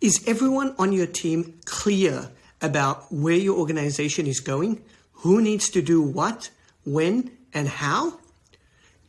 Is everyone on your team clear about where your organization is going, who needs to do what, when, and how?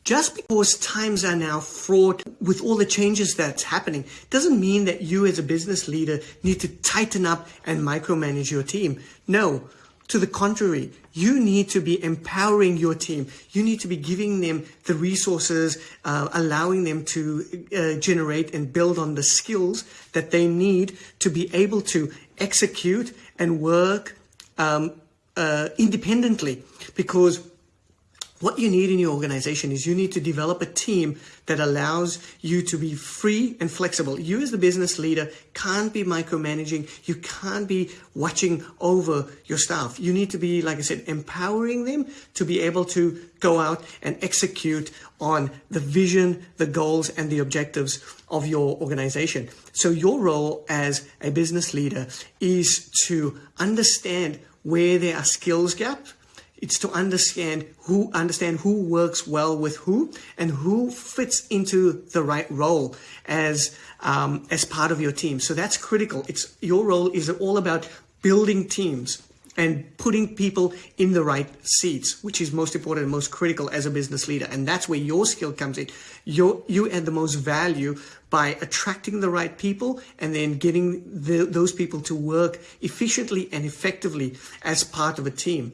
Just because times are now fraught with all the changes that's happening doesn't mean that you as a business leader need to tighten up and micromanage your team. No, to the contrary, you need to be empowering your team. You need to be giving them the resources, uh, allowing them to uh, generate and build on the skills that they need to be able to execute and work um, uh, independently because what you need in your organization is you need to develop a team that allows you to be free and flexible. You as the business leader can't be micromanaging. You can't be watching over your staff. You need to be, like I said, empowering them to be able to go out and execute on the vision, the goals, and the objectives of your organization. So your role as a business leader is to understand where there are skills gaps it's to understand who understand who works well with who and who fits into the right role as um, as part of your team. So that's critical. It's your role is all about building teams and putting people in the right seats, which is most important and most critical as a business leader. And that's where your skill comes in. you you add the most value by attracting the right people and then getting the, those people to work efficiently and effectively as part of a team.